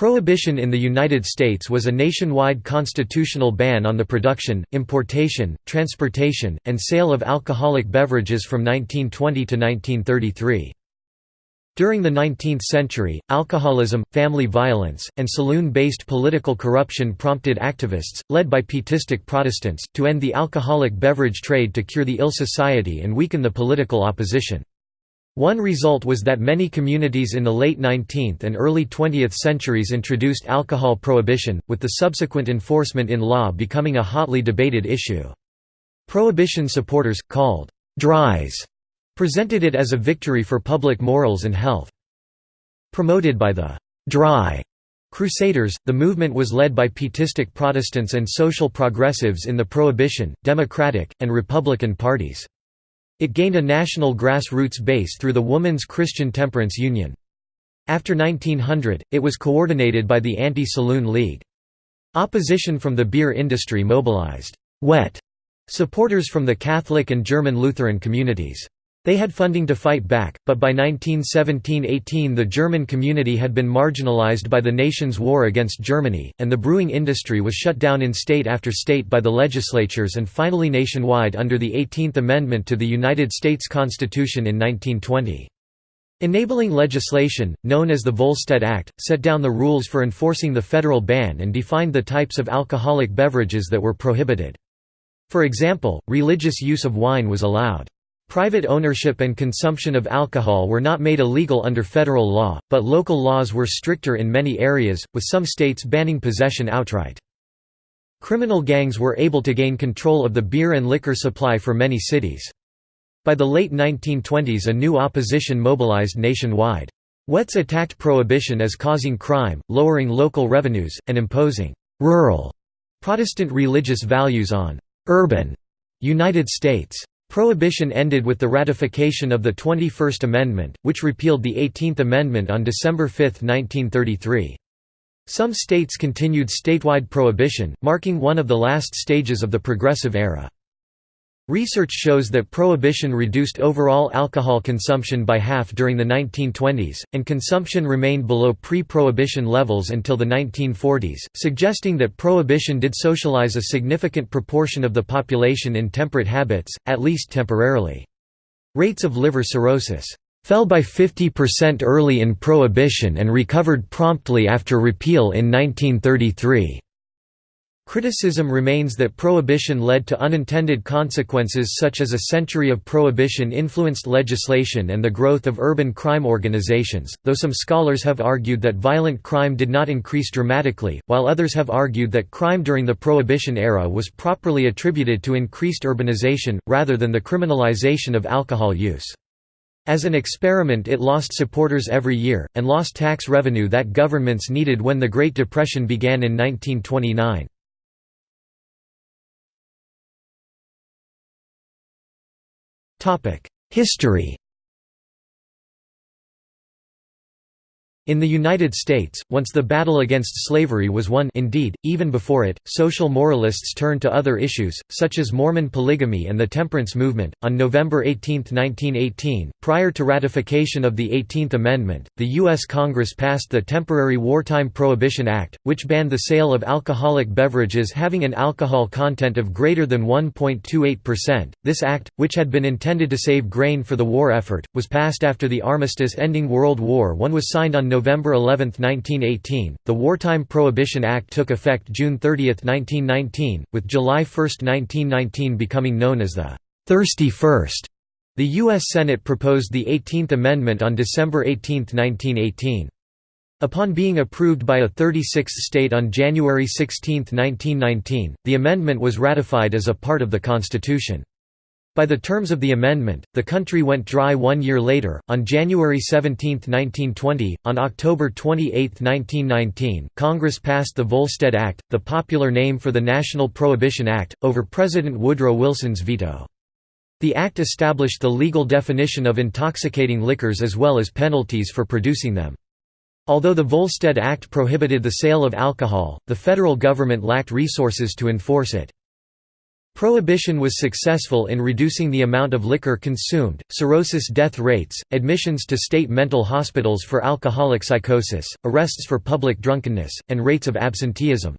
Prohibition in the United States was a nationwide constitutional ban on the production, importation, transportation, and sale of alcoholic beverages from 1920 to 1933. During the 19th century, alcoholism, family violence, and saloon-based political corruption prompted activists, led by Pietistic Protestants, to end the alcoholic beverage trade to cure the ill society and weaken the political opposition. One result was that many communities in the late 19th and early 20th centuries introduced alcohol prohibition, with the subsequent enforcement in law becoming a hotly debated issue. Prohibition supporters, called «dries», presented it as a victory for public morals and health. Promoted by the «dry» Crusaders, the movement was led by Pietistic Protestants and social progressives in the Prohibition, Democratic, and Republican parties. It gained a national grassroots base through the Woman's Christian Temperance Union. After 1900, it was coordinated by the Anti-Saloon League. Opposition from the beer industry mobilized «wet» supporters from the Catholic and German Lutheran communities. They had funding to fight back, but by 1917–18 the German community had been marginalized by the nation's war against Germany, and the brewing industry was shut down in state after state by the legislatures and finally nationwide under the 18th Amendment to the United States Constitution in 1920. Enabling legislation, known as the Volstead Act, set down the rules for enforcing the federal ban and defined the types of alcoholic beverages that were prohibited. For example, religious use of wine was allowed. Private ownership and consumption of alcohol were not made illegal under federal law, but local laws were stricter in many areas, with some states banning possession outright. Criminal gangs were able to gain control of the beer and liquor supply for many cities. By the late 1920s a new opposition mobilized nationwide. Wets attacked prohibition as causing crime, lowering local revenues, and imposing «rural» Protestant religious values on «urban» United States. Prohibition ended with the ratification of the 21st Amendment, which repealed the 18th Amendment on December 5, 1933. Some states continued statewide prohibition, marking one of the last stages of the Progressive Era. Research shows that prohibition reduced overall alcohol consumption by half during the 1920s, and consumption remained below pre-prohibition levels until the 1940s, suggesting that prohibition did socialize a significant proportion of the population in temperate habits, at least temporarily. Rates of liver cirrhosis fell by 50% early in prohibition and recovered promptly after repeal in 1933. Criticism remains that prohibition led to unintended consequences such as a century of prohibition influenced legislation and the growth of urban crime organizations, though some scholars have argued that violent crime did not increase dramatically, while others have argued that crime during the Prohibition era was properly attributed to increased urbanization, rather than the criminalization of alcohol use. As an experiment it lost supporters every year, and lost tax revenue that governments needed when the Great Depression began in 1929. History In the United States, once the battle against slavery was won indeed, even before it, social moralists turned to other issues, such as Mormon polygamy and the temperance movement. On November 18, 1918, prior to ratification of the 18th Amendment, the U.S. Congress passed the Temporary Wartime Prohibition Act, which banned the sale of alcoholic beverages having an alcohol content of greater than 1.28%. This act, which had been intended to save grain for the war effort, was passed after the armistice ending World War I was signed on November November 11, 1918, the Wartime Prohibition Act took effect June 30, 1919, with July 1, 1919 becoming known as the «Thirsty First. The U.S. Senate proposed the 18th Amendment on December 18, 1918. Upon being approved by a 36th state on January 16, 1919, the amendment was ratified as a part of the Constitution. By the terms of the amendment, the country went dry one year later, on January 17, 1920. On October 28, 1919, Congress passed the Volstead Act, the popular name for the National Prohibition Act, over President Woodrow Wilson's veto. The act established the legal definition of intoxicating liquors as well as penalties for producing them. Although the Volstead Act prohibited the sale of alcohol, the federal government lacked resources to enforce it. Prohibition was successful in reducing the amount of liquor consumed, cirrhosis death rates, admissions to state mental hospitals for alcoholic psychosis, arrests for public drunkenness, and rates of absenteeism.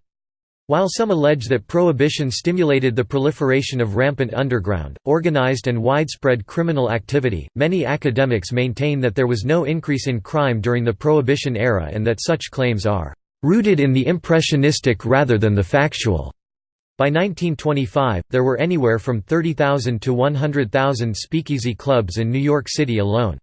While some allege that prohibition stimulated the proliferation of rampant underground, organized and widespread criminal activity, many academics maintain that there was no increase in crime during the Prohibition era and that such claims are "...rooted in the impressionistic rather than the factual." By 1925, there were anywhere from 30,000 to 100,000 speakeasy clubs in New York City alone.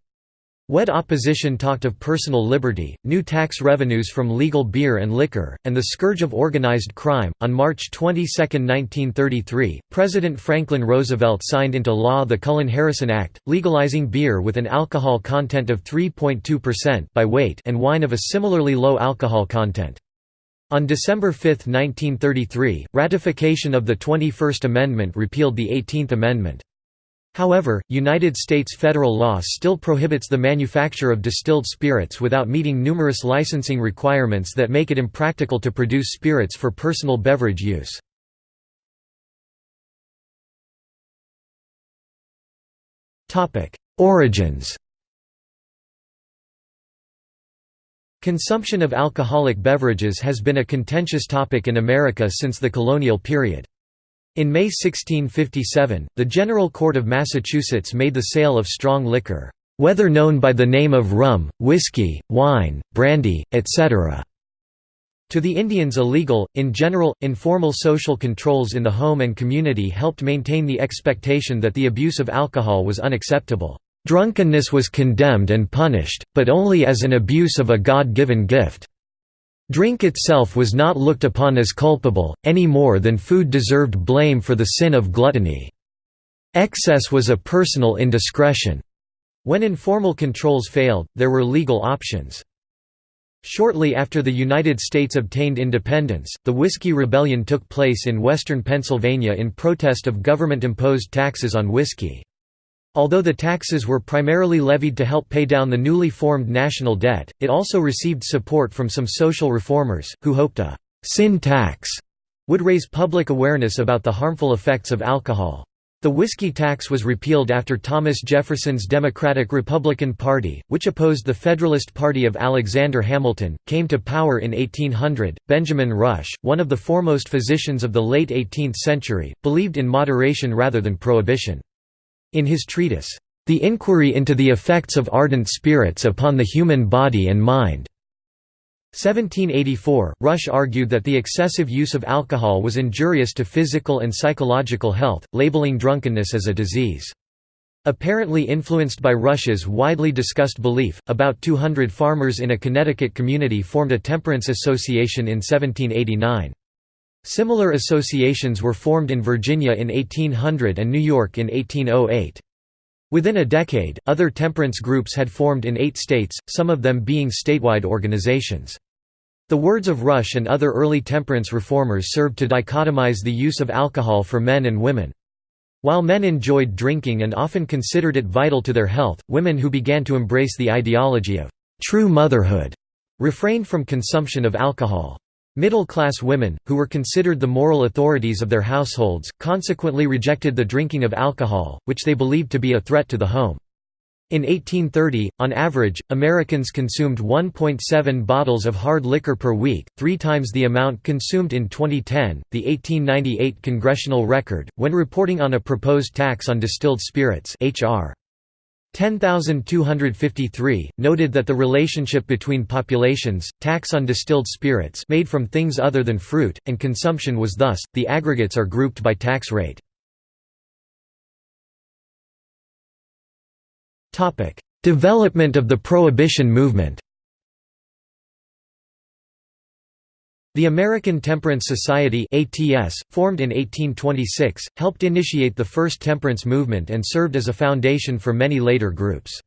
Wet opposition talked of personal liberty, new tax revenues from legal beer and liquor, and the scourge of organized crime. On March 22, 1933, President Franklin Roosevelt signed into law the Cullen-Harrison Act, legalizing beer with an alcohol content of 3.2% by weight and wine of a similarly low alcohol content. On December 5, 1933, ratification of the 21st Amendment repealed the 18th Amendment. However, United States federal law still prohibits the manufacture of distilled spirits without meeting numerous licensing requirements that make it impractical to produce spirits for personal beverage use. Origins Consumption of alcoholic beverages has been a contentious topic in America since the colonial period. In May 1657, the General Court of Massachusetts made the sale of strong liquor, "...whether known by the name of rum, whiskey, wine, brandy, etc." To the Indians illegal. In general, informal social controls in the home and community helped maintain the expectation that the abuse of alcohol was unacceptable. Drunkenness was condemned and punished, but only as an abuse of a God-given gift. Drink itself was not looked upon as culpable, any more than food deserved blame for the sin of gluttony. Excess was a personal indiscretion. When informal controls failed, there were legal options. Shortly after the United States obtained independence, the Whiskey Rebellion took place in western Pennsylvania in protest of government-imposed taxes on whiskey. Although the taxes were primarily levied to help pay down the newly formed national debt, it also received support from some social reformers, who hoped a «sin tax» would raise public awareness about the harmful effects of alcohol. The whiskey tax was repealed after Thomas Jefferson's Democratic-Republican Party, which opposed the Federalist Party of Alexander Hamilton, came to power in 1800. Benjamin Rush, one of the foremost physicians of the late 18th century, believed in moderation rather than prohibition. In his treatise, The Inquiry into the Effects of Ardent Spirits upon the Human Body and Mind, 1784, Rush argued that the excessive use of alcohol was injurious to physical and psychological health, labeling drunkenness as a disease. Apparently influenced by Rush's widely discussed belief, about 200 farmers in a Connecticut community formed a temperance association in 1789. Similar associations were formed in Virginia in 1800 and New York in 1808. Within a decade, other temperance groups had formed in eight states, some of them being statewide organizations. The words of Rush and other early temperance reformers served to dichotomize the use of alcohol for men and women. While men enjoyed drinking and often considered it vital to their health, women who began to embrace the ideology of true motherhood refrained from consumption of alcohol. Middle-class women, who were considered the moral authorities of their households, consequently rejected the drinking of alcohol, which they believed to be a threat to the home. In 1830, on average, Americans consumed 1.7 bottles of hard liquor per week, three times the amount consumed in 2010. The 1898 Congressional Record, when reporting on a proposed tax on distilled spirits, H.R. 10253 noted that the relationship between populations, tax on distilled spirits made from things other than fruit, and consumption was thus, the aggregates are grouped by tax rate. Development of the Prohibition movement The American Temperance Society ATS, formed in 1826, helped initiate the first temperance movement and served as a foundation for many later groups.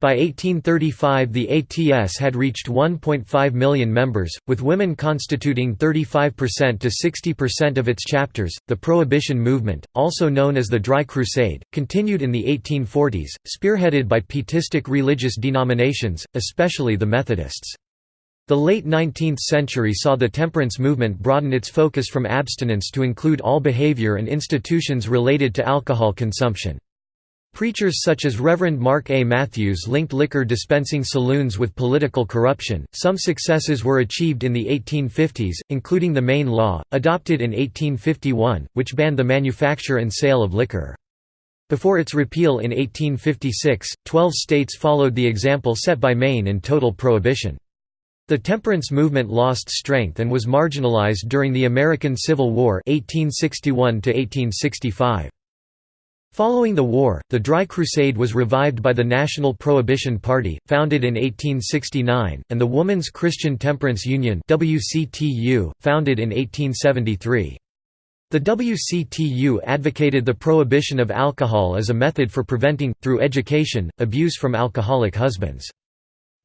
By 1835 the ATS had reached 1.5 million members, with women constituting 35% to 60% of its chapters. The Prohibition movement, also known as the Dry Crusade, continued in the 1840s, spearheaded by pietistic religious denominations, especially the Methodists. The late 19th century saw the temperance movement broaden its focus from abstinence to include all behavior and institutions related to alcohol consumption. Preachers such as Reverend Mark A. Matthews linked liquor dispensing saloons with political corruption. Some successes were achieved in the 1850s, including the Maine Law, adopted in 1851, which banned the manufacture and sale of liquor. Before its repeal in 1856, twelve states followed the example set by Maine in total prohibition. The temperance movement lost strength and was marginalized during the American Civil War 1861 -1865. Following the war, the Dry Crusade was revived by the National Prohibition Party, founded in 1869, and the Woman's Christian Temperance Union WCTU, founded in 1873. The WCTU advocated the prohibition of alcohol as a method for preventing, through education, abuse from alcoholic husbands.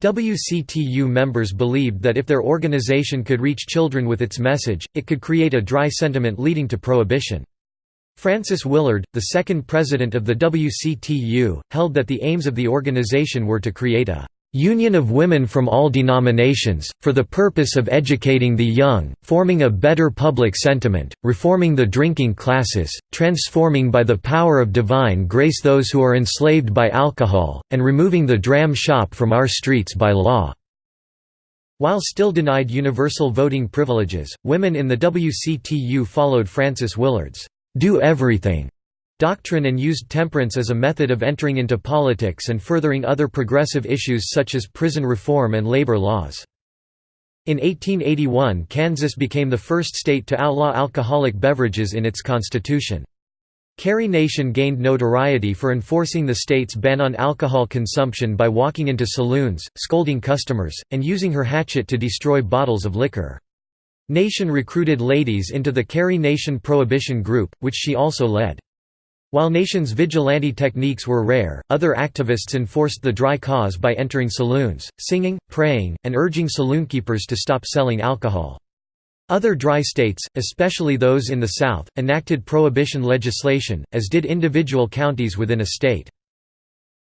WCTU members believed that if their organization could reach children with its message, it could create a dry sentiment leading to prohibition. Frances Willard, the second president of the WCTU, held that the aims of the organization were to create a union of women from all denominations, for the purpose of educating the young, forming a better public sentiment, reforming the drinking classes, transforming by the power of divine grace those who are enslaved by alcohol, and removing the dram shop from our streets by law." While still denied universal voting privileges, women in the WCTU followed Frances Willard's do everything doctrine and used temperance as a method of entering into politics and furthering other progressive issues such as prison reform and labor laws. In 1881 Kansas became the first state to outlaw alcoholic beverages in its constitution. Carrie Nation gained notoriety for enforcing the state's ban on alcohol consumption by walking into saloons, scolding customers, and using her hatchet to destroy bottles of liquor. Nation recruited ladies into the Carrie Nation Prohibition Group, which she also led. While Nation's vigilante techniques were rare, other activists enforced the dry cause by entering saloons, singing, praying, and urging saloonkeepers to stop selling alcohol. Other dry states, especially those in the South, enacted prohibition legislation, as did individual counties within a state.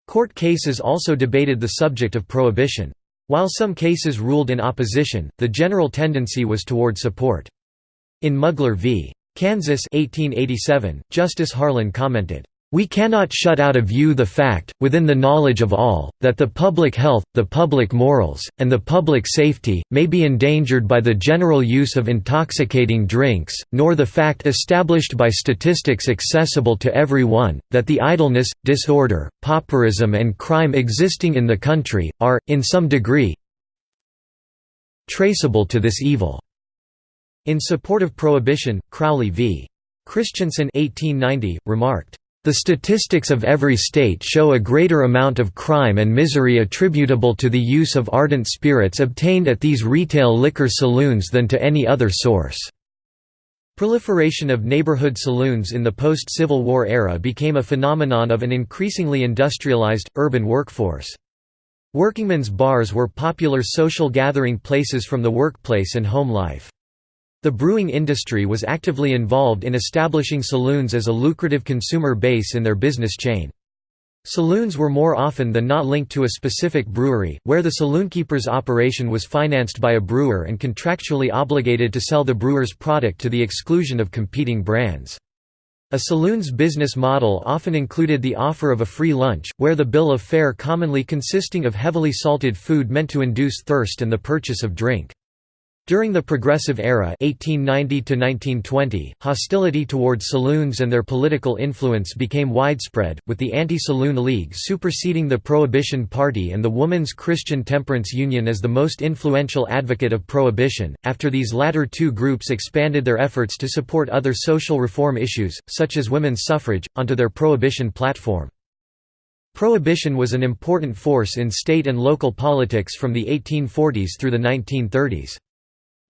Court cases also debated the subject of prohibition. While some cases ruled in opposition, the general tendency was toward support. In Mugler v. Kansas 1887, Justice Harlan commented, we cannot shut out of view the fact, within the knowledge of all, that the public health, the public morals, and the public safety, may be endangered by the general use of intoxicating drinks, nor the fact established by statistics accessible to every one, that the idleness, disorder, pauperism and crime existing in the country, are, in some degree, traceable to this evil. In support of prohibition, Crowley v. Christensen 1890, remarked, the statistics of every state show a greater amount of crime and misery attributable to the use of ardent spirits obtained at these retail liquor saloons than to any other source. Proliferation of neighborhood saloons in the post-Civil War era became a phenomenon of an increasingly industrialized, urban workforce. Workingmen's bars were popular social gathering places from the workplace and home life. The brewing industry was actively involved in establishing saloons as a lucrative consumer base in their business chain. Saloons were more often than not linked to a specific brewery, where the saloonkeeper's operation was financed by a brewer and contractually obligated to sell the brewer's product to the exclusion of competing brands. A saloon's business model often included the offer of a free lunch, where the bill of fare commonly consisting of heavily salted food meant to induce thirst and the purchase of drink. During the Progressive Era 1890 hostility towards saloons and their political influence became widespread, with the Anti-Saloon League superseding the Prohibition Party and the Woman's Christian Temperance Union as the most influential advocate of prohibition. After these latter two groups expanded their efforts to support other social reform issues, such as women's suffrage, onto their prohibition platform. Prohibition was an important force in state and local politics from the 1840s through the 1930s.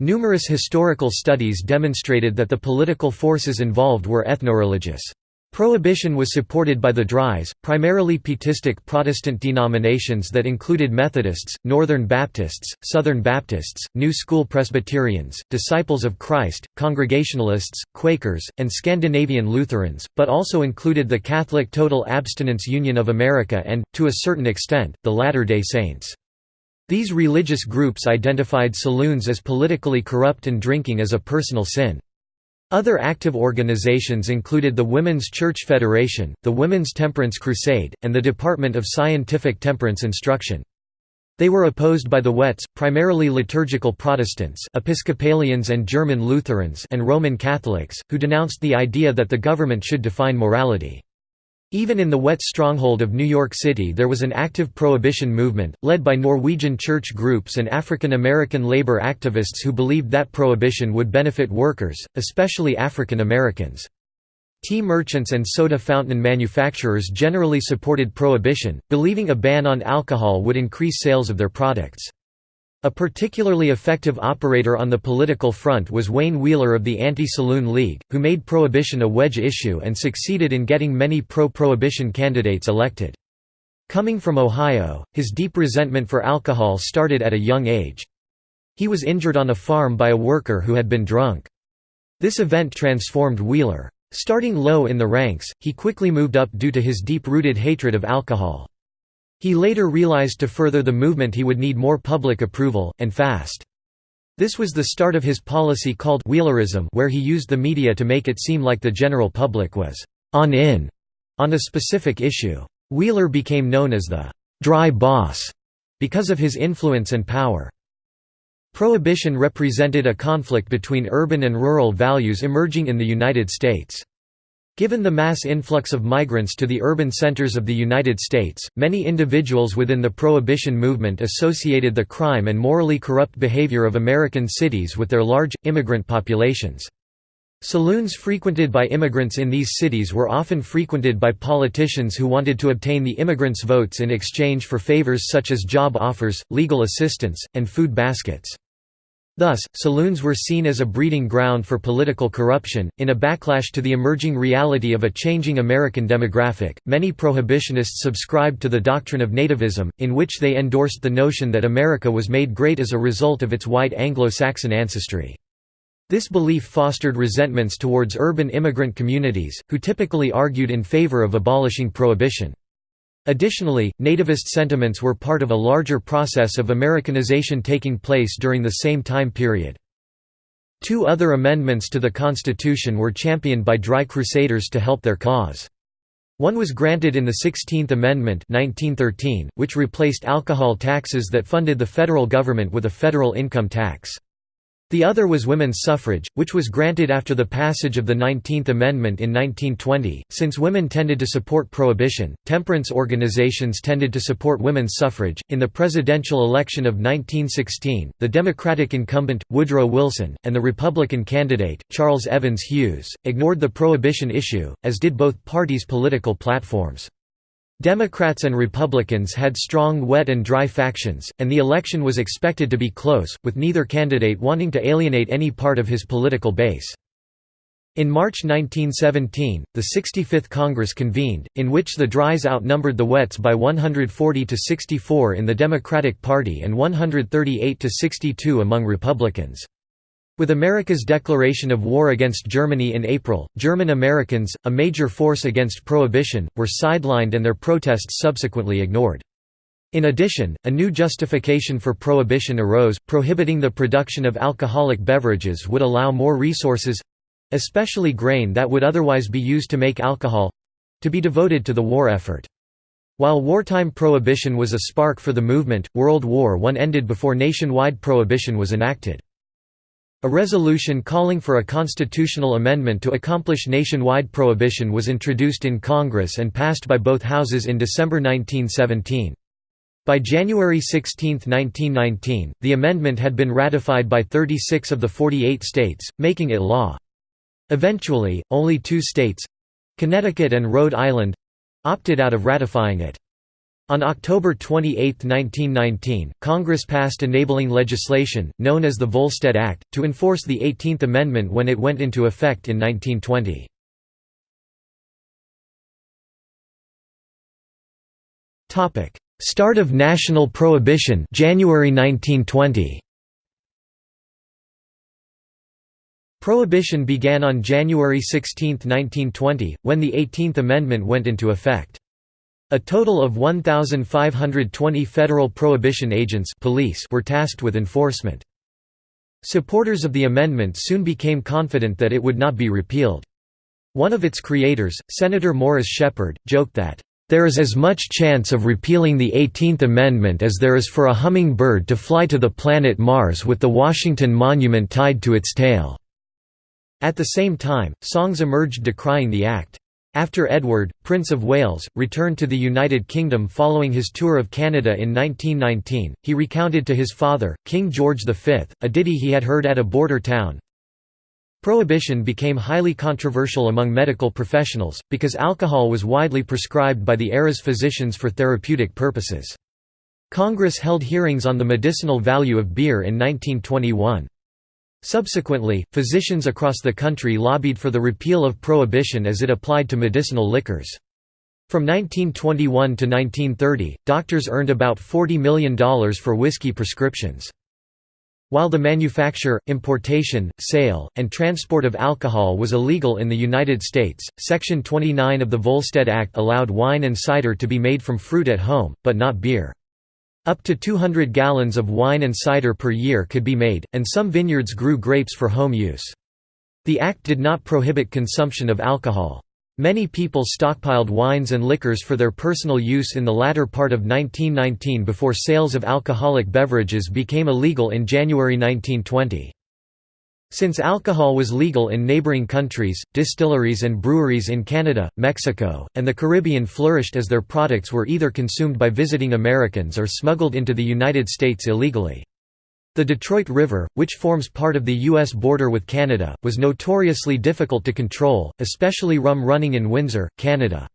Numerous historical studies demonstrated that the political forces involved were ethno-religious. Prohibition was supported by the Dries, primarily Pietistic Protestant denominations that included Methodists, Northern Baptists, Southern Baptists, New School Presbyterians, Disciples of Christ, Congregationalists, Quakers, and Scandinavian Lutherans, but also included the Catholic Total Abstinence Union of America and, to a certain extent, the Latter-day Saints. These religious groups identified saloons as politically corrupt and drinking as a personal sin. Other active organizations included the Women's Church Federation, the Women's Temperance Crusade, and the Department of Scientific Temperance Instruction. They were opposed by the Wets, primarily liturgical Protestants Episcopalians and German Lutherans and Roman Catholics, who denounced the idea that the government should define morality. Even in the wet stronghold of New York City there was an active prohibition movement, led by Norwegian church groups and African American labor activists who believed that prohibition would benefit workers, especially African Americans. Tea merchants and soda fountain manufacturers generally supported prohibition, believing a ban on alcohol would increase sales of their products. A particularly effective operator on the political front was Wayne Wheeler of the Anti-Saloon League, who made prohibition a wedge issue and succeeded in getting many pro-prohibition candidates elected. Coming from Ohio, his deep resentment for alcohol started at a young age. He was injured on a farm by a worker who had been drunk. This event transformed Wheeler. Starting low in the ranks, he quickly moved up due to his deep-rooted hatred of alcohol. He later realized to further the movement he would need more public approval, and fast. This was the start of his policy called Wheelerism where he used the media to make it seem like the general public was «on in» on a specific issue. Wheeler became known as the «dry boss» because of his influence and power. Prohibition represented a conflict between urban and rural values emerging in the United States. Given the mass influx of migrants to the urban centers of the United States, many individuals within the Prohibition movement associated the crime and morally corrupt behavior of American cities with their large, immigrant populations. Saloons frequented by immigrants in these cities were often frequented by politicians who wanted to obtain the immigrants' votes in exchange for favors such as job offers, legal assistance, and food baskets. Thus, saloons were seen as a breeding ground for political corruption. In a backlash to the emerging reality of a changing American demographic, many prohibitionists subscribed to the doctrine of nativism, in which they endorsed the notion that America was made great as a result of its white Anglo-Saxon ancestry. This belief fostered resentments towards urban immigrant communities, who typically argued in favor of abolishing prohibition. Additionally, nativist sentiments were part of a larger process of Americanization taking place during the same time period. Two other amendments to the Constitution were championed by Dry Crusaders to help their cause. One was granted in the Sixteenth Amendment 1913, which replaced alcohol taxes that funded the federal government with a federal income tax. The other was women's suffrage, which was granted after the passage of the 19th Amendment in 1920. Since women tended to support prohibition, temperance organizations tended to support women's suffrage. In the presidential election of 1916, the Democratic incumbent, Woodrow Wilson, and the Republican candidate, Charles Evans Hughes, ignored the prohibition issue, as did both parties' political platforms. Democrats and Republicans had strong wet and dry factions, and the election was expected to be close, with neither candidate wanting to alienate any part of his political base. In March 1917, the 65th Congress convened, in which the Dries outnumbered the Wets by 140 to 64 in the Democratic Party and 138 to 62 among Republicans. With America's declaration of war against Germany in April, German Americans, a major force against Prohibition, were sidelined and their protests subsequently ignored. In addition, a new justification for Prohibition arose, prohibiting the production of alcoholic beverages would allow more resources—especially grain that would otherwise be used to make alcohol—to be devoted to the war effort. While wartime prohibition was a spark for the movement, World War I ended before nationwide prohibition was enacted. A resolution calling for a constitutional amendment to accomplish nationwide prohibition was introduced in Congress and passed by both houses in December 1917. By January 16, 1919, the amendment had been ratified by 36 of the 48 states, making it law. Eventually, only two states—Connecticut and Rhode Island—opted out of ratifying it. On October 28, 1919, Congress passed enabling legislation, known as the Volstead Act, to enforce the 18th Amendment when it went into effect in 1920. Start of national prohibition January 1920. Prohibition began on January 16, 1920, when the 18th Amendment went into effect. A total of 1,520 federal prohibition agents police were tasked with enforcement. Supporters of the amendment soon became confident that it would not be repealed. One of its creators, Senator Morris Sheppard, joked that, "...there is as much chance of repealing the 18th Amendment as there is for a hummingbird to fly to the planet Mars with the Washington Monument tied to its tail." At the same time, songs emerged decrying the act. After Edward, Prince of Wales, returned to the United Kingdom following his tour of Canada in 1919, he recounted to his father, King George V, a ditty he had heard at a border town. Prohibition became highly controversial among medical professionals, because alcohol was widely prescribed by the era's physicians for therapeutic purposes. Congress held hearings on the medicinal value of beer in 1921. Subsequently, physicians across the country lobbied for the repeal of prohibition as it applied to medicinal liquors. From 1921 to 1930, doctors earned about $40 million for whiskey prescriptions. While the manufacture, importation, sale, and transport of alcohol was illegal in the United States, Section 29 of the Volstead Act allowed wine and cider to be made from fruit at home, but not beer. Up to 200 gallons of wine and cider per year could be made, and some vineyards grew grapes for home use. The act did not prohibit consumption of alcohol. Many people stockpiled wines and liquors for their personal use in the latter part of 1919 before sales of alcoholic beverages became illegal in January 1920. Since alcohol was legal in neighboring countries, distilleries and breweries in Canada, Mexico, and the Caribbean flourished as their products were either consumed by visiting Americans or smuggled into the United States illegally. The Detroit River, which forms part of the U.S. border with Canada, was notoriously difficult to control, especially rum running in Windsor, Canada.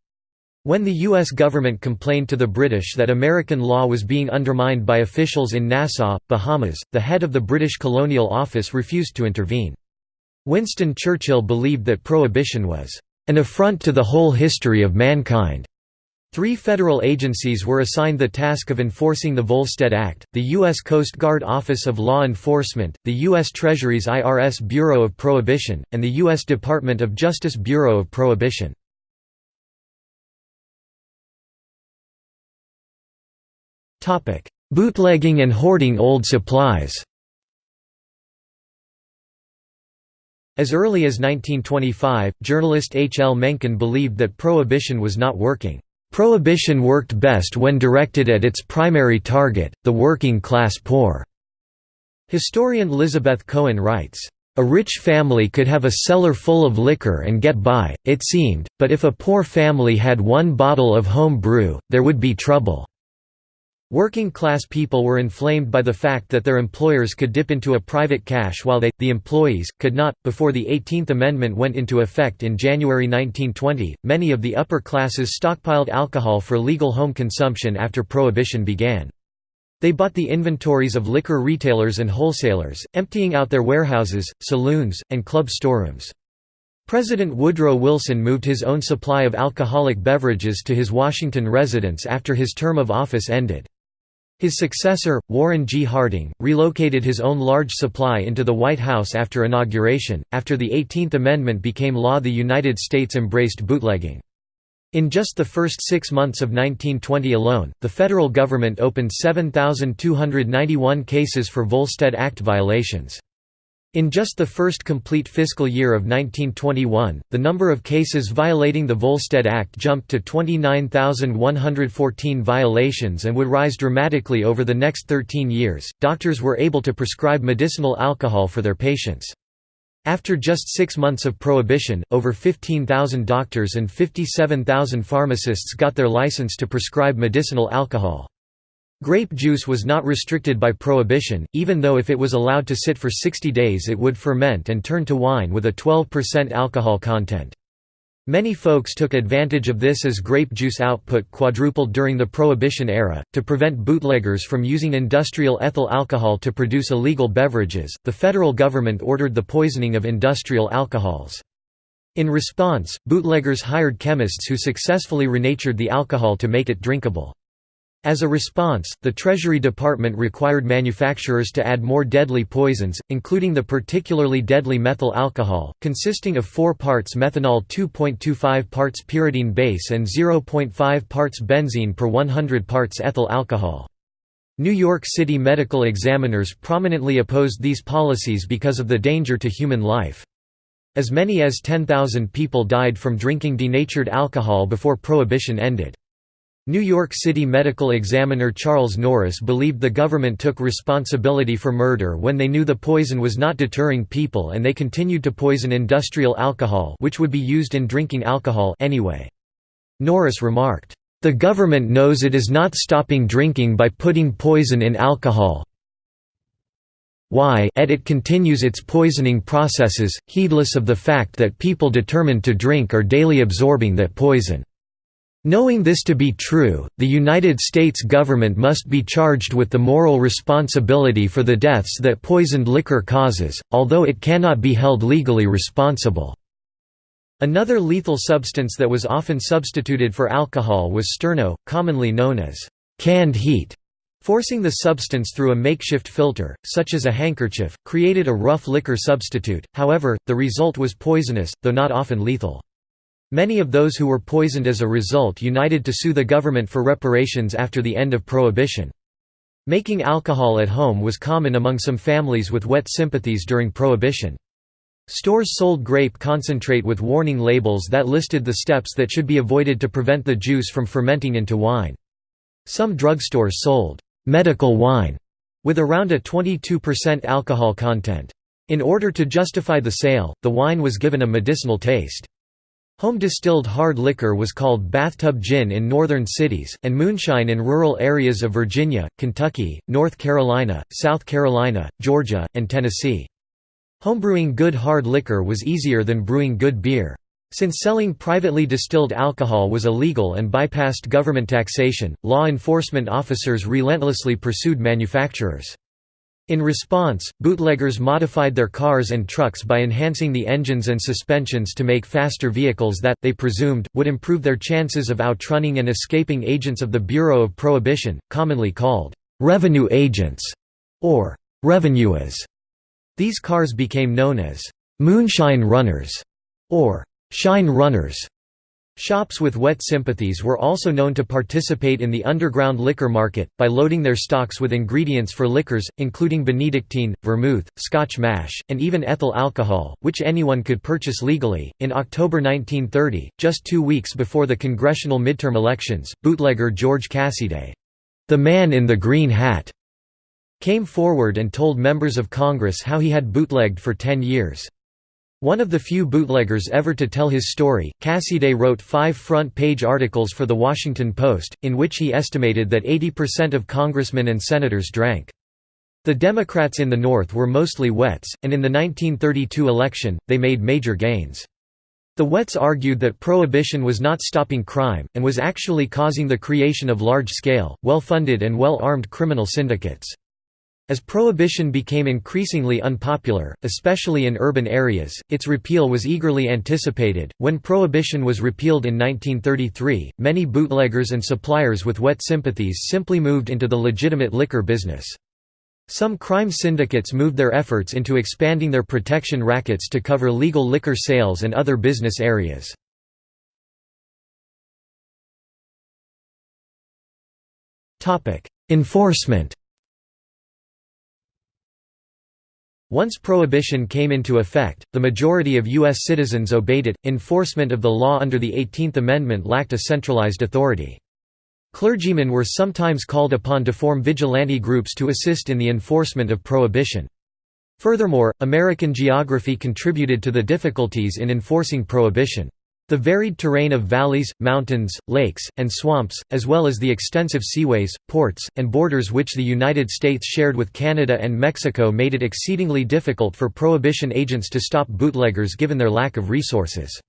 When the U.S. government complained to the British that American law was being undermined by officials in Nassau, Bahamas, the head of the British Colonial Office refused to intervene. Winston Churchill believed that prohibition was an affront to the whole history of mankind. Three federal agencies were assigned the task of enforcing the Volstead Act, the U.S. Coast Guard Office of Law Enforcement, the U.S. Treasury's IRS Bureau of Prohibition, and the U.S. Department of Justice Bureau of Prohibition. Bootlegging and hoarding old supplies As early as 1925, journalist H. L. Mencken believed that prohibition was not working. Prohibition worked best when directed at its primary target, the working class poor. Historian Elizabeth Cohen writes, a rich family could have a cellar full of liquor and get by, it seemed, but if a poor family had one bottle of home brew, there would be trouble. Working-class people were inflamed by the fact that their employers could dip into a private cache while they, the employees, could not. Before the 18th Amendment went into effect in January 1920, many of the upper classes stockpiled alcohol for legal home consumption after Prohibition began. They bought the inventories of liquor retailers and wholesalers, emptying out their warehouses, saloons, and club storerooms. President Woodrow Wilson moved his own supply of alcoholic beverages to his Washington residence after his term of office ended. His successor, Warren G. Harding, relocated his own large supply into the White House after inauguration. After the 18th Amendment became law, the United States embraced bootlegging. In just the first six months of 1920 alone, the federal government opened 7,291 cases for Volstead Act violations. In just the first complete fiscal year of 1921, the number of cases violating the Volstead Act jumped to 29,114 violations and would rise dramatically over the next 13 years. Doctors were able to prescribe medicinal alcohol for their patients. After just six months of prohibition, over 15,000 doctors and 57,000 pharmacists got their license to prescribe medicinal alcohol. Grape juice was not restricted by prohibition, even though if it was allowed to sit for 60 days it would ferment and turn to wine with a 12% alcohol content. Many folks took advantage of this as grape juice output quadrupled during the Prohibition era. To prevent bootleggers from using industrial ethyl alcohol to produce illegal beverages, the federal government ordered the poisoning of industrial alcohols. In response, bootleggers hired chemists who successfully renatured the alcohol to make it drinkable. As a response, the Treasury Department required manufacturers to add more deadly poisons, including the particularly deadly methyl alcohol, consisting of 4 parts methanol 2.25 parts pyridine base and 0.5 parts benzene per 100 parts ethyl alcohol. New York City medical examiners prominently opposed these policies because of the danger to human life. As many as 10,000 people died from drinking denatured alcohol before Prohibition ended. New York City medical examiner Charles Norris believed the government took responsibility for murder when they knew the poison was not deterring people and they continued to poison industrial alcohol which would be used in drinking alcohol anyway. Norris remarked, "...the government knows it is not stopping drinking by putting poison in alcohol why et it continues its poisoning processes, heedless of the fact that people determined to drink are daily absorbing that poison." Knowing this to be true, the United States government must be charged with the moral responsibility for the deaths that poisoned liquor causes, although it cannot be held legally responsible." Another lethal substance that was often substituted for alcohol was sterno, commonly known as canned heat. Forcing the substance through a makeshift filter, such as a handkerchief, created a rough liquor substitute, however, the result was poisonous, though not often lethal. Many of those who were poisoned as a result united to sue the government for reparations after the end of Prohibition. Making alcohol at home was common among some families with wet sympathies during Prohibition. Stores sold grape concentrate with warning labels that listed the steps that should be avoided to prevent the juice from fermenting into wine. Some drugstores sold medical wine with around a 22% alcohol content. In order to justify the sale, the wine was given a medicinal taste. Home-distilled hard liquor was called bathtub gin in northern cities, and moonshine in rural areas of Virginia, Kentucky, North Carolina, South Carolina, Georgia, and Tennessee. Homebrewing good hard liquor was easier than brewing good beer. Since selling privately distilled alcohol was illegal and bypassed government taxation, law enforcement officers relentlessly pursued manufacturers. In response, bootleggers modified their cars and trucks by enhancing the engines and suspensions to make faster vehicles that, they presumed, would improve their chances of outrunning and escaping agents of the Bureau of Prohibition, commonly called revenue agents or revenuers. These cars became known as moonshine runners or shine runners. Shops with wet sympathies were also known to participate in the underground liquor market, by loading their stocks with ingredients for liquors, including Benedictine, vermouth, Scotch mash, and even ethyl alcohol, which anyone could purchase legally. In October 1930, just two weeks before the congressional midterm elections, bootlegger George Cassidy, the man in the green hat, came forward and told members of Congress how he had bootlegged for ten years. One of the few bootleggers ever to tell his story, Cassidy wrote five front-page articles for The Washington Post, in which he estimated that 80% of congressmen and senators drank. The Democrats in the North were mostly wets, and in the 1932 election, they made major gains. The Wets argued that prohibition was not stopping crime, and was actually causing the creation of large-scale, well-funded and well-armed criminal syndicates. As prohibition became increasingly unpopular, especially in urban areas, its repeal was eagerly anticipated. When prohibition was repealed in 1933, many bootleggers and suppliers with wet sympathies simply moved into the legitimate liquor business. Some crime syndicates moved their efforts into expanding their protection rackets to cover legal liquor sales and other business areas. Enforcement Once prohibition came into effect, the majority of U.S. citizens obeyed it. Enforcement of the law under the 18th Amendment lacked a centralized authority. Clergymen were sometimes called upon to form vigilante groups to assist in the enforcement of prohibition. Furthermore, American geography contributed to the difficulties in enforcing prohibition. The varied terrain of valleys, mountains, lakes, and swamps, as well as the extensive seaways, ports, and borders which the United States shared with Canada and Mexico made it exceedingly difficult for prohibition agents to stop bootleggers given their lack of resources.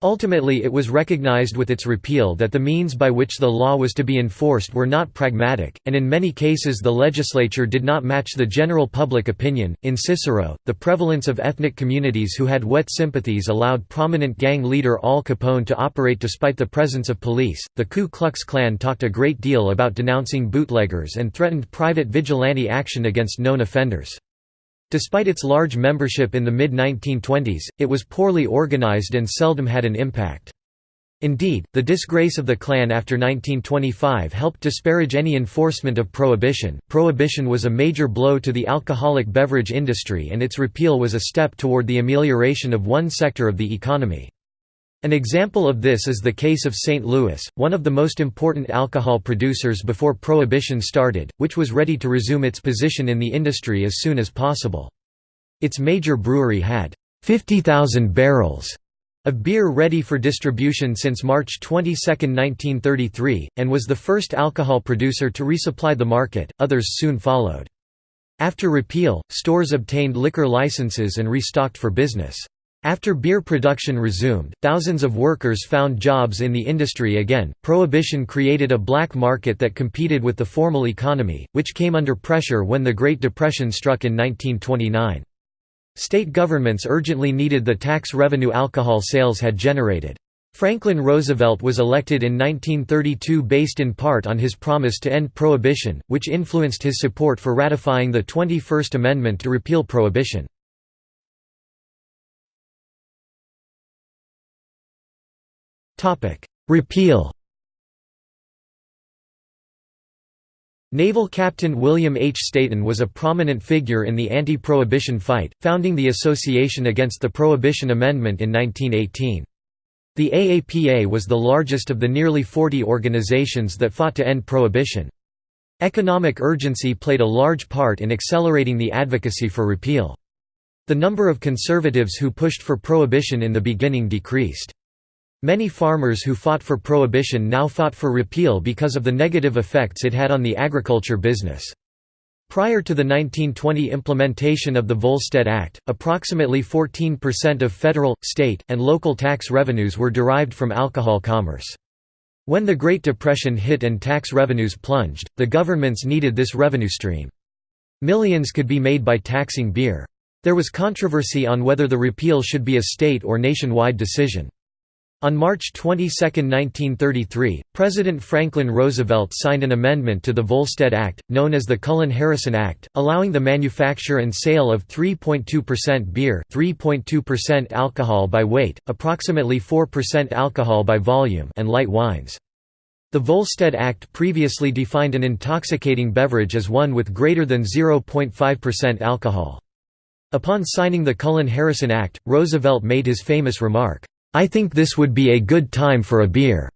Ultimately it was recognized with its repeal that the means by which the law was to be enforced were not pragmatic, and in many cases the legislature did not match the general public opinion. In Cicero, the prevalence of ethnic communities who had wet sympathies allowed prominent gang leader Al Capone to operate despite the presence of police. The Ku Klux Klan talked a great deal about denouncing bootleggers and threatened private vigilante action against known offenders. Despite its large membership in the mid-1920s, it was poorly organized and seldom had an impact. Indeed, the disgrace of the Klan after 1925 helped disparage any enforcement of prohibition. Prohibition was a major blow to the alcoholic beverage industry and its repeal was a step toward the amelioration of one sector of the economy. An example of this is the case of St. Louis, one of the most important alcohol producers before Prohibition started, which was ready to resume its position in the industry as soon as possible. Its major brewery had 50,000 barrels of beer ready for distribution since March 22, 1933, and was the first alcohol producer to resupply the market, others soon followed. After repeal, stores obtained liquor licenses and restocked for business. After beer production resumed, thousands of workers found jobs in the industry again. Prohibition created a black market that competed with the formal economy, which came under pressure when the Great Depression struck in 1929. State governments urgently needed the tax revenue alcohol sales had generated. Franklin Roosevelt was elected in 1932 based in part on his promise to end prohibition, which influenced his support for ratifying the 21st Amendment to repeal prohibition. Repeal Naval Captain William H. Stayton was a prominent figure in the anti-prohibition fight, founding the Association Against the Prohibition Amendment in 1918. The AAPA was the largest of the nearly 40 organizations that fought to end prohibition. Economic urgency played a large part in accelerating the advocacy for repeal. The number of conservatives who pushed for prohibition in the beginning decreased. Many farmers who fought for prohibition now fought for repeal because of the negative effects it had on the agriculture business. Prior to the 1920 implementation of the Volstead Act, approximately 14% of federal, state, and local tax revenues were derived from alcohol commerce. When the Great Depression hit and tax revenues plunged, the governments needed this revenue stream. Millions could be made by taxing beer. There was controversy on whether the repeal should be a state or nationwide decision. On March 22, 1933, President Franklin Roosevelt signed an amendment to the Volstead Act, known as the Cullen-Harrison Act, allowing the manufacture and sale of 3.2% beer 3.2% alcohol by weight, approximately 4% alcohol by volume and light wines. The Volstead Act previously defined an intoxicating beverage as one with greater than 0.5% alcohol. Upon signing the Cullen-Harrison Act, Roosevelt made his famous remark, I think this would be a good time for a beer.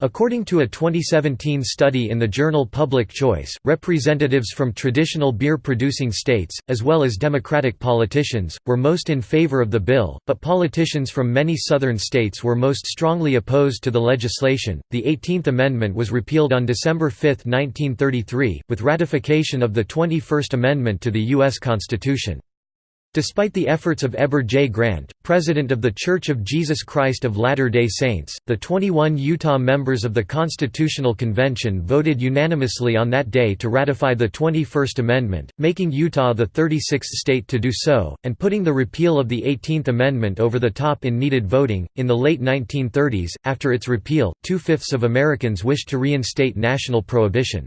According to a 2017 study in the journal Public Choice, representatives from traditional beer-producing states, as well as Democratic politicians, were most in favor of the bill, but politicians from many southern states were most strongly opposed to the legislation. The 18th Amendment was repealed on December 5, 1933, with ratification of the 21st Amendment to the U.S. Constitution. Despite the efforts of Heber J. Grant, president of The Church of Jesus Christ of Latter-day Saints, the 21 Utah members of the Constitutional Convention voted unanimously on that day to ratify the 21st Amendment, making Utah the 36th state to do so, and putting the repeal of the 18th Amendment over the top in needed voting. In the late 1930s, after its repeal, two fifths of Americans wished to reinstate national prohibition.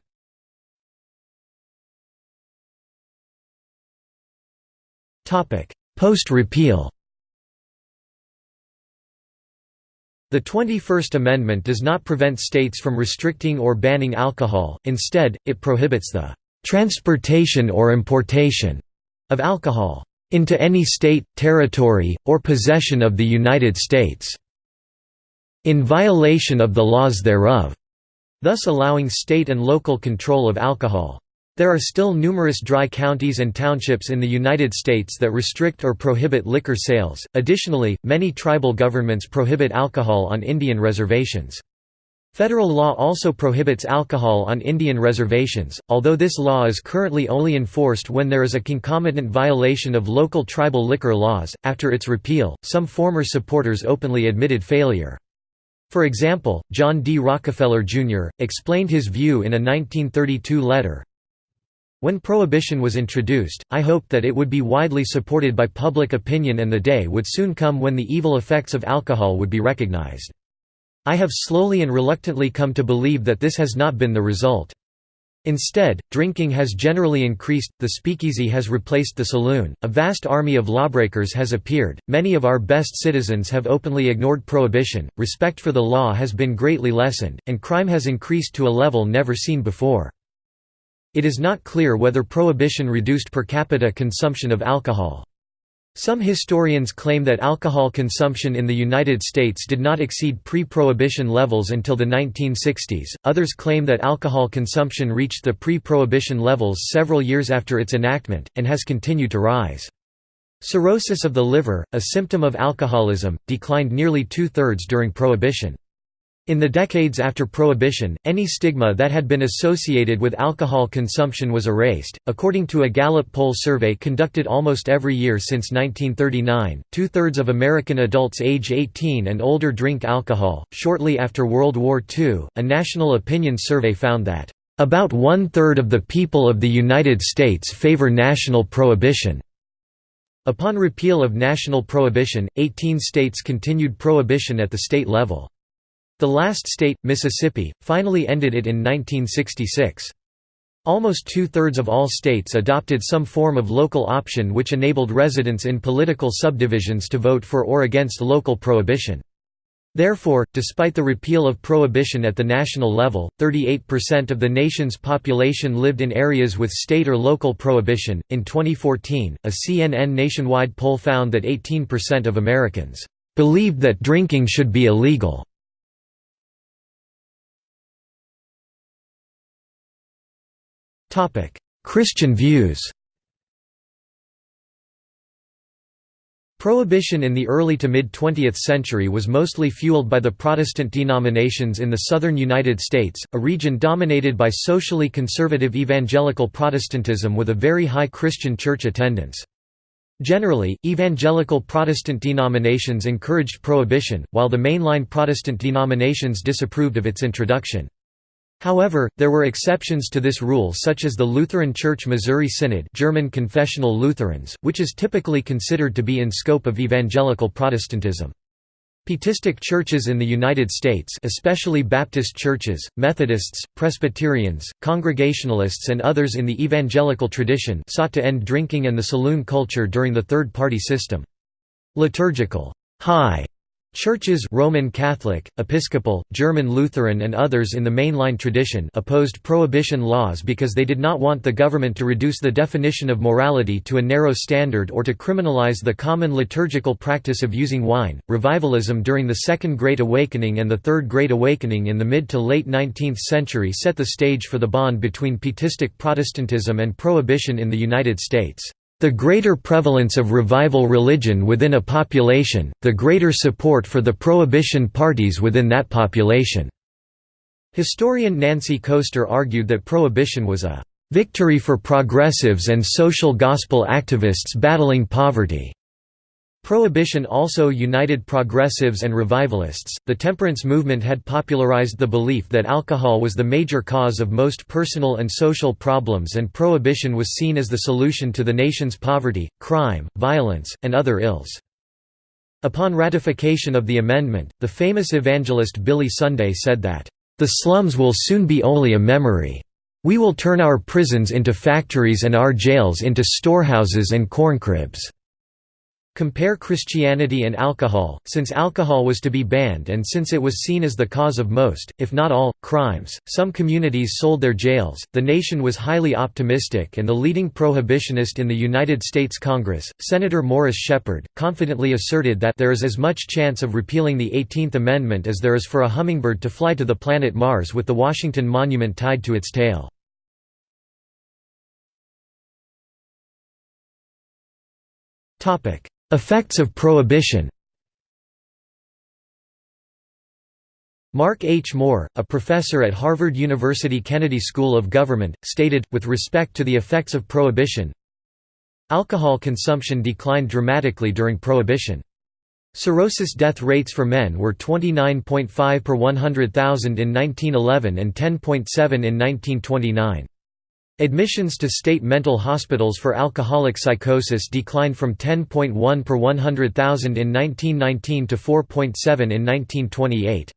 Post-repeal The 21st Amendment does not prevent states from restricting or banning alcohol, instead, it prohibits the "...transportation or importation," of alcohol, "...into any state, territory, or possession of the United States," in violation of the laws thereof, thus allowing state and local control of alcohol. There are still numerous dry counties and townships in the United States that restrict or prohibit liquor sales. Additionally, many tribal governments prohibit alcohol on Indian reservations. Federal law also prohibits alcohol on Indian reservations, although this law is currently only enforced when there is a concomitant violation of local tribal liquor laws. After its repeal, some former supporters openly admitted failure. For example, John D. Rockefeller, Jr., explained his view in a 1932 letter, when Prohibition was introduced, I hoped that it would be widely supported by public opinion and the day would soon come when the evil effects of alcohol would be recognized. I have slowly and reluctantly come to believe that this has not been the result. Instead, drinking has generally increased, the speakeasy has replaced the saloon, a vast army of lawbreakers has appeared, many of our best citizens have openly ignored prohibition, respect for the law has been greatly lessened, and crime has increased to a level never seen before. It is not clear whether prohibition reduced per capita consumption of alcohol. Some historians claim that alcohol consumption in the United States did not exceed pre-prohibition levels until the 1960s, others claim that alcohol consumption reached the pre-prohibition levels several years after its enactment, and has continued to rise. Cirrhosis of the liver, a symptom of alcoholism, declined nearly two-thirds during Prohibition. In the decades after Prohibition, any stigma that had been associated with alcohol consumption was erased. According to a Gallup poll survey conducted almost every year since 1939, two thirds of American adults age 18 and older drink alcohol. Shortly after World War II, a national opinion survey found that, about one third of the people of the United States favor national prohibition. Upon repeal of national prohibition, 18 states continued prohibition at the state level. The last state, Mississippi, finally ended it in 1966. Almost two-thirds of all states adopted some form of local option which enabled residents in political subdivisions to vote for or against local prohibition. Therefore, despite the repeal of prohibition at the national level, 38% of the nation's population lived in areas with state or local prohibition. In 2014, a CNN nationwide poll found that 18% of Americans believed that drinking should be illegal. Christian views Prohibition in the early to mid-20th century was mostly fueled by the Protestant denominations in the southern United States, a region dominated by socially conservative evangelical Protestantism with a very high Christian church attendance. Generally, evangelical Protestant denominations encouraged prohibition, while the mainline Protestant denominations disapproved of its introduction. However, there were exceptions to this rule such as the Lutheran Church Missouri Synod German Confessional Lutherans, which is typically considered to be in scope of evangelical Protestantism. Pietistic churches in the United States especially Baptist churches, Methodists, Presbyterians, Congregationalists and others in the evangelical tradition sought to end drinking and the saloon culture during the third-party system. Liturgical high Churches Roman Catholic, Episcopal, German Lutheran and others in the mainline tradition opposed prohibition laws because they did not want the government to reduce the definition of morality to a narrow standard or to criminalize the common liturgical practice of using wine. Revivalism during the Second Great Awakening and the Third Great Awakening in the mid to late 19th century set the stage for the bond between pietistic Protestantism and prohibition in the United States. The greater prevalence of revival religion within a population, the greater support for the prohibition parties within that population." Historian Nancy Koester argued that prohibition was a "...victory for progressives and social gospel activists battling poverty." Prohibition also united progressives and revivalists. The temperance movement had popularized the belief that alcohol was the major cause of most personal and social problems, and prohibition was seen as the solution to the nation's poverty, crime, violence, and other ills. Upon ratification of the amendment, the famous evangelist Billy Sunday said that, The slums will soon be only a memory. We will turn our prisons into factories and our jails into storehouses and corncribs. Compare Christianity and alcohol, since alcohol was to be banned and since it was seen as the cause of most, if not all, crimes, some communities sold their jails. The nation was highly optimistic and the leading prohibitionist in the United States Congress, Senator Morris Sheppard, confidently asserted that there is as much chance of repealing the 18th Amendment as there is for a hummingbird to fly to the planet Mars with the Washington Monument tied to its tail. Effects of prohibition Mark H. Moore, a professor at Harvard University Kennedy School of Government, stated, with respect to the effects of Prohibition, Alcohol consumption declined dramatically during Prohibition. Cirrhosis death rates for men were 29.5 per 100,000 in 1911 and 10.7 in 1929. Admissions to state mental hospitals for alcoholic psychosis declined from 10.1 per 100,000 in 1919 to 4.7 in 1928.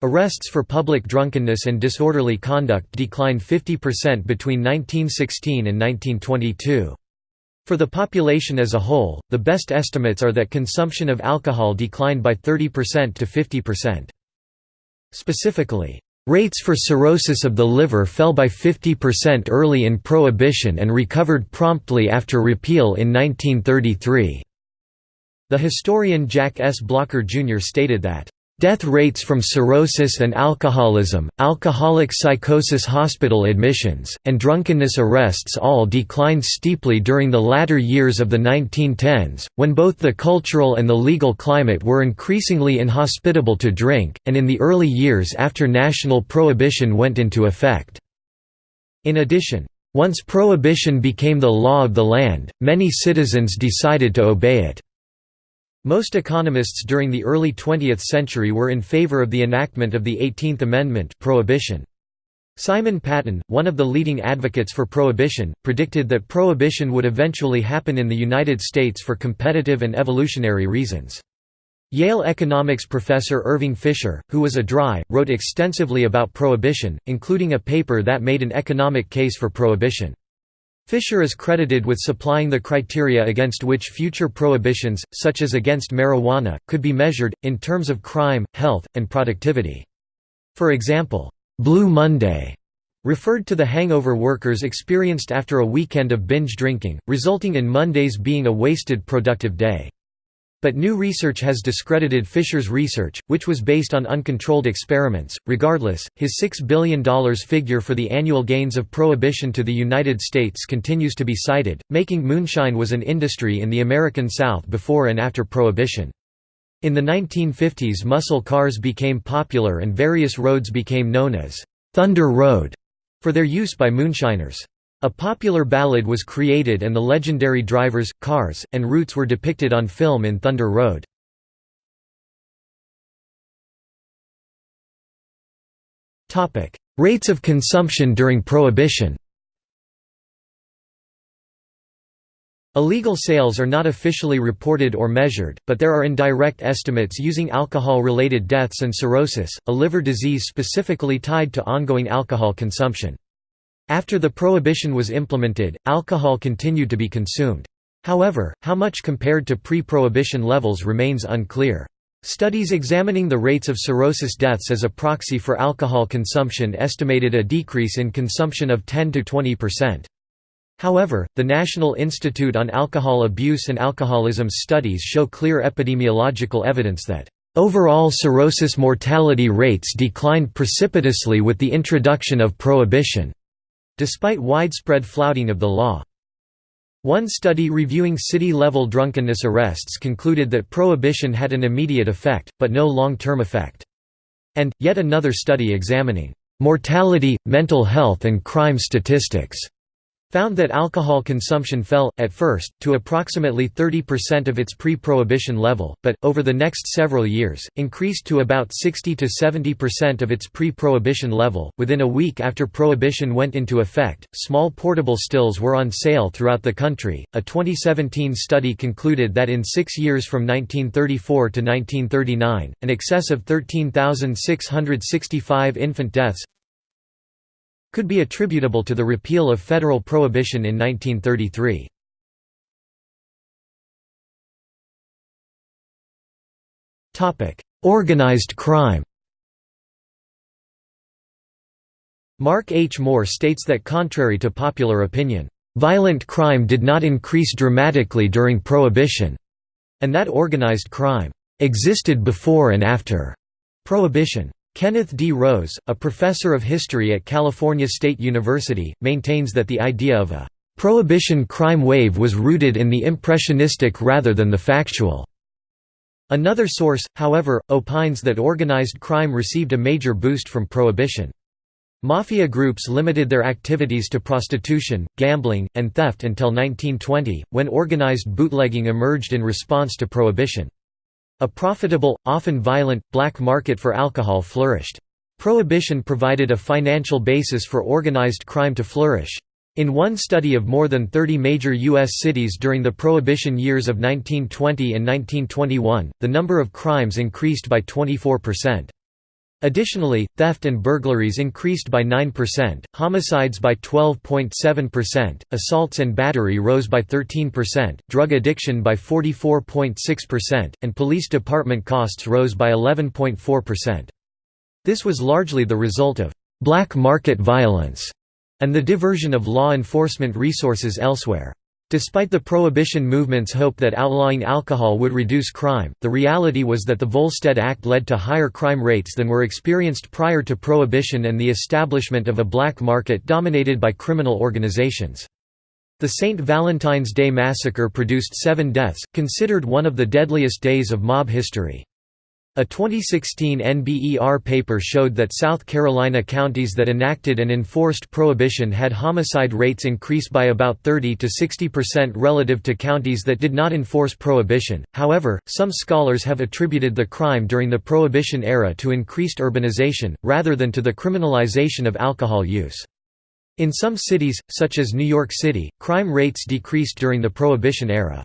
Arrests for public drunkenness and disorderly conduct declined 50% between 1916 and 1922. For the population as a whole, the best estimates are that consumption of alcohol declined by 30% to 50%. Specifically, rates for cirrhosis of the liver fell by 50% early in Prohibition and recovered promptly after repeal in 1933. The historian Jack S. Blocker Jr. stated that Death rates from cirrhosis and alcoholism, alcoholic psychosis hospital admissions, and drunkenness arrests all declined steeply during the latter years of the 1910s, when both the cultural and the legal climate were increasingly inhospitable to drink, and in the early years after national prohibition went into effect. In addition, once prohibition became the law of the land, many citizens decided to obey it. Most economists during the early 20th century were in favor of the enactment of the 18th Amendment prohibition. Simon Patten, one of the leading advocates for prohibition, predicted that prohibition would eventually happen in the United States for competitive and evolutionary reasons. Yale economics professor Irving Fisher, who was a dry, wrote extensively about prohibition, including a paper that made an economic case for prohibition. Fisher is credited with supplying the criteria against which future prohibitions, such as against marijuana, could be measured, in terms of crime, health, and productivity. For example, "'Blue Monday' referred to the hangover workers experienced after a weekend of binge drinking, resulting in Mondays being a wasted productive day. But new research has discredited Fisher's research, which was based on uncontrolled experiments. Regardless, his $6 billion figure for the annual gains of prohibition to the United States continues to be cited, making moonshine was an industry in the American South before and after prohibition. In the 1950s muscle cars became popular and various roads became known as Thunder Road for their use by moonshiners. A popular ballad was created and the legendary drivers, cars, and routes were depicted on film in Thunder Road. Rates of consumption during Prohibition Illegal sales are not officially reported or measured, but there are indirect estimates using alcohol-related deaths and cirrhosis, a liver disease specifically tied to ongoing alcohol consumption. After the prohibition was implemented, alcohol continued to be consumed. However, how much compared to pre-prohibition levels remains unclear. Studies examining the rates of cirrhosis deaths as a proxy for alcohol consumption estimated a decrease in consumption of 10 to 20%. However, the National Institute on Alcohol Abuse and Alcoholism's studies show clear epidemiological evidence that overall cirrhosis mortality rates declined precipitously with the introduction of prohibition despite widespread flouting of the law. One study reviewing city-level drunkenness arrests concluded that prohibition had an immediate effect, but no long-term effect. And, yet another study examining mortality, mental health and crime statistics found that alcohol consumption fell, at first, to approximately 30% of its pre-prohibition level, but, over the next several years, increased to about 60–70% of its pre-prohibition level. Within a week after prohibition went into effect, small portable stills were on sale throughout the country. A 2017 study concluded that in six years from 1934 to 1939, an excess of 13,665 infant deaths could be attributable to the repeal of federal prohibition in 1933. Organized crime Mark H. Moore states that contrary to popular opinion, "...violent crime did not increase dramatically during Prohibition," and that organized crime, "...existed before and after," Prohibition. Kenneth D. Rose, a professor of history at California State University, maintains that the idea of a «prohibition crime wave was rooted in the impressionistic rather than the factual» Another source, however, opines that organized crime received a major boost from prohibition. Mafia groups limited their activities to prostitution, gambling, and theft until 1920, when organized bootlegging emerged in response to prohibition. A profitable, often violent, black market for alcohol flourished. Prohibition provided a financial basis for organized crime to flourish. In one study of more than 30 major U.S. cities during the Prohibition years of 1920 and 1921, the number of crimes increased by 24%. Additionally, theft and burglaries increased by 9%, homicides by 12.7%, assaults and battery rose by 13%, drug addiction by 44.6%, and police department costs rose by 11.4%. This was largely the result of «black market violence» and the diversion of law enforcement resources elsewhere. Despite the prohibition movement's hope that outlawing alcohol would reduce crime, the reality was that the Volstead Act led to higher crime rates than were experienced prior to prohibition and the establishment of a black market dominated by criminal organizations. The St. Valentine's Day Massacre produced seven deaths, considered one of the deadliest days of mob history. A 2016 NBER paper showed that South Carolina counties that enacted and enforced prohibition had homicide rates increase by about 30 to 60% relative to counties that did not enforce prohibition. However, some scholars have attributed the crime during the prohibition era to increased urbanization, rather than to the criminalization of alcohol use. In some cities, such as New York City, crime rates decreased during the prohibition era.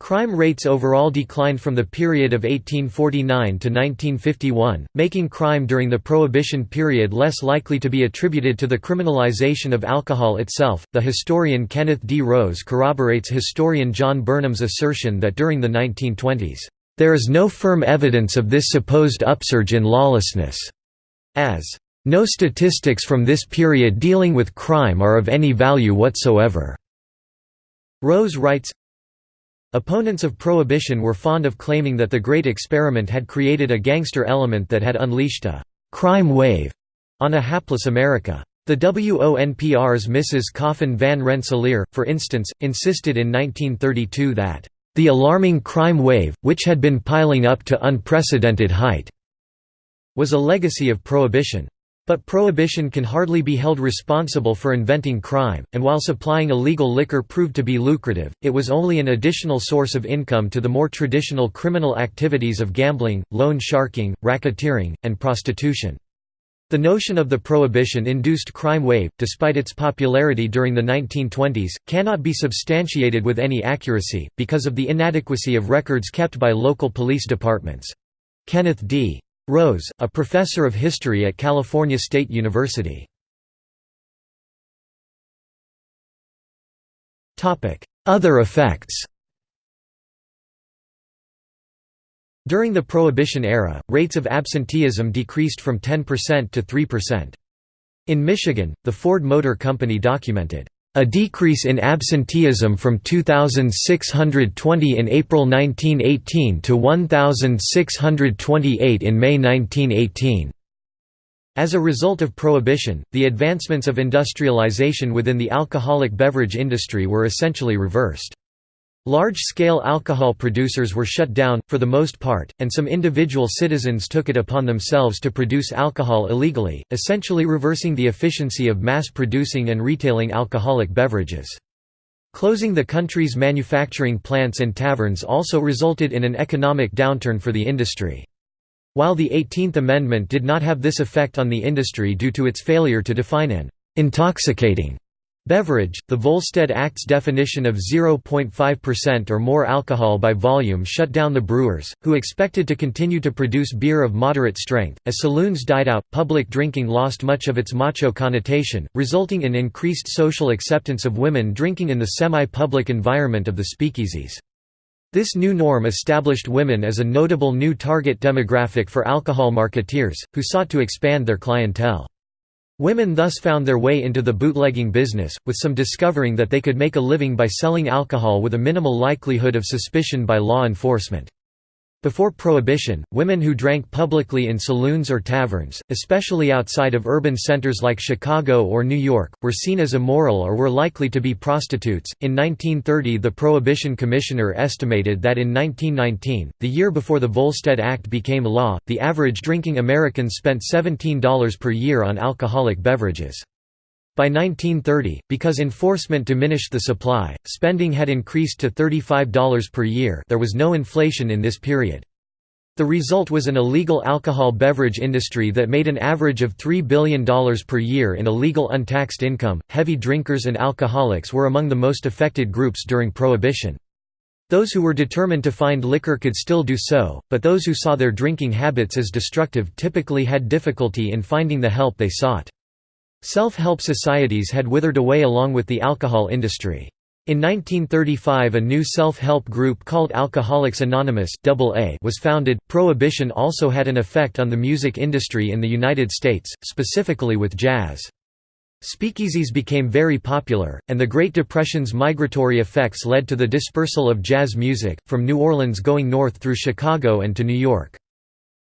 Crime rates overall declined from the period of 1849 to 1951, making crime during the Prohibition period less likely to be attributed to the criminalization of alcohol itself. The historian Kenneth D. Rose corroborates historian John Burnham's assertion that during the 1920s, there is no firm evidence of this supposed upsurge in lawlessness, as no statistics from this period dealing with crime are of any value whatsoever. Rose writes, Opponents of prohibition were fond of claiming that the Great Experiment had created a gangster element that had unleashed a «crime wave» on a hapless America. The WONPR's Mrs. Coffin Van Rensselaer, for instance, insisted in 1932 that the alarming crime wave, which had been piling up to unprecedented height, was a legacy of Prohibition. But prohibition can hardly be held responsible for inventing crime, and while supplying illegal liquor proved to be lucrative, it was only an additional source of income to the more traditional criminal activities of gambling, loan sharking, racketeering, and prostitution. The notion of the prohibition-induced crime wave, despite its popularity during the 1920s, cannot be substantiated with any accuracy, because of the inadequacy of records kept by local police departments. Kenneth D. Rose, a professor of history at California State University. Other effects During the Prohibition era, rates of absenteeism decreased from 10% to 3%. In Michigan, the Ford Motor Company documented a decrease in absenteeism from 2,620 in April 1918 to 1,628 in May 1918. As a result of prohibition, the advancements of industrialization within the alcoholic beverage industry were essentially reversed. Large-scale alcohol producers were shut down, for the most part, and some individual citizens took it upon themselves to produce alcohol illegally, essentially reversing the efficiency of mass-producing and retailing alcoholic beverages. Closing the country's manufacturing plants and taverns also resulted in an economic downturn for the industry. While the 18th Amendment did not have this effect on the industry due to its failure to define an «intoxicating» Beverage, the Volstead Act's definition of 0.5% or more alcohol by volume shut down the brewers, who expected to continue to produce beer of moderate strength. As saloons died out, public drinking lost much of its macho connotation, resulting in increased social acceptance of women drinking in the semi-public environment of the speakeasies. This new norm established women as a notable new target demographic for alcohol marketeers, who sought to expand their clientele. Women thus found their way into the bootlegging business, with some discovering that they could make a living by selling alcohol with a minimal likelihood of suspicion by law enforcement. Before Prohibition, women who drank publicly in saloons or taverns, especially outside of urban centers like Chicago or New York, were seen as immoral or were likely to be prostitutes. In 1930, the Prohibition Commissioner estimated that in 1919, the year before the Volstead Act became law, the average drinking American spent $17 per year on alcoholic beverages. By 1930, because enforcement diminished the supply, spending had increased to $35 per year there was no inflation in this period. The result was an illegal alcohol beverage industry that made an average of $3 billion per year in illegal untaxed income. Heavy drinkers and alcoholics were among the most affected groups during Prohibition. Those who were determined to find liquor could still do so, but those who saw their drinking habits as destructive typically had difficulty in finding the help they sought. Self-help societies had withered away along with the alcohol industry. In 1935 a new self-help group called Alcoholics Anonymous was founded. Prohibition also had an effect on the music industry in the United States, specifically with jazz. Speakeasies became very popular, and the Great Depression's migratory effects led to the dispersal of jazz music, from New Orleans going north through Chicago and to New York.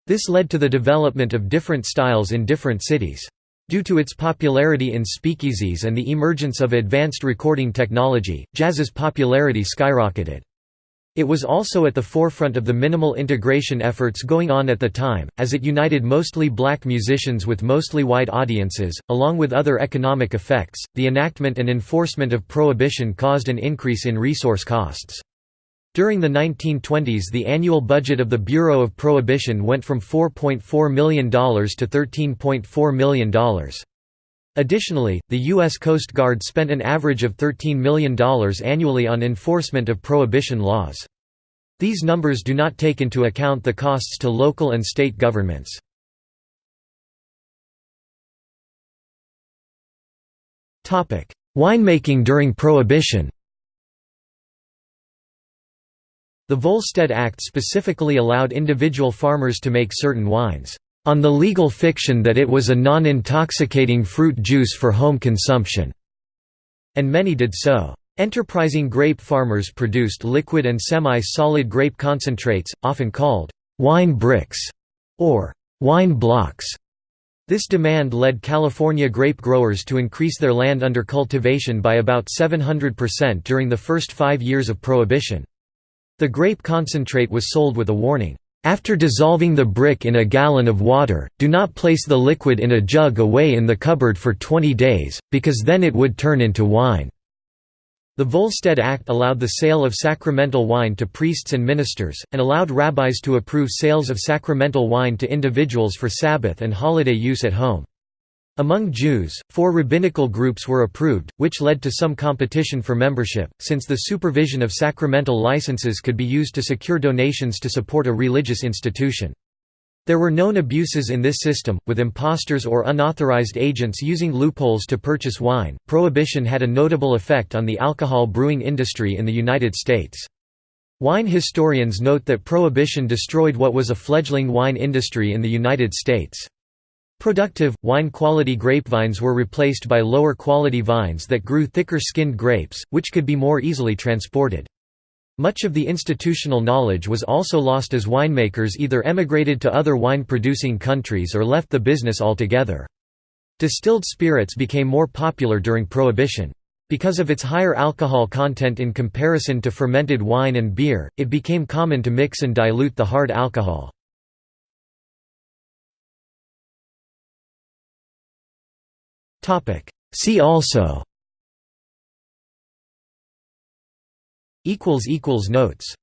This led to the development of different styles in different cities. Due to its popularity in speakeasies and the emergence of advanced recording technology, jazz's popularity skyrocketed. It was also at the forefront of the minimal integration efforts going on at the time, as it united mostly black musicians with mostly white audiences. Along with other economic effects, the enactment and enforcement of prohibition caused an increase in resource costs. During the 1920s the annual budget of the Bureau of Prohibition went from $4.4 million to $13.4 million. Additionally, the U.S. Coast Guard spent an average of $13 million annually on enforcement of prohibition laws. These numbers do not take into account the costs to local and state governments. Winemaking during Prohibition The Volstead Act specifically allowed individual farmers to make certain wines, on the legal fiction that it was a non-intoxicating fruit juice for home consumption, and many did so. Enterprising grape farmers produced liquid and semi-solid grape concentrates, often called wine bricks or wine blocks. This demand led California grape growers to increase their land under cultivation by about 700% during the first five years of Prohibition. The grape concentrate was sold with a warning, "...after dissolving the brick in a gallon of water, do not place the liquid in a jug away in the cupboard for 20 days, because then it would turn into wine." The Volstead Act allowed the sale of sacramental wine to priests and ministers, and allowed rabbis to approve sales of sacramental wine to individuals for Sabbath and holiday use at home. Among Jews, four rabbinical groups were approved, which led to some competition for membership, since the supervision of sacramental licenses could be used to secure donations to support a religious institution. There were known abuses in this system, with imposters or unauthorized agents using loopholes to purchase wine. Prohibition had a notable effect on the alcohol brewing industry in the United States. Wine historians note that Prohibition destroyed what was a fledgling wine industry in the United States. Productive, wine-quality grapevines were replaced by lower-quality vines that grew thicker-skinned grapes, which could be more easily transported. Much of the institutional knowledge was also lost as winemakers either emigrated to other wine-producing countries or left the business altogether. Distilled spirits became more popular during Prohibition. Because of its higher alcohol content in comparison to fermented wine and beer, it became common to mix and dilute the hard alcohol. See also. Notes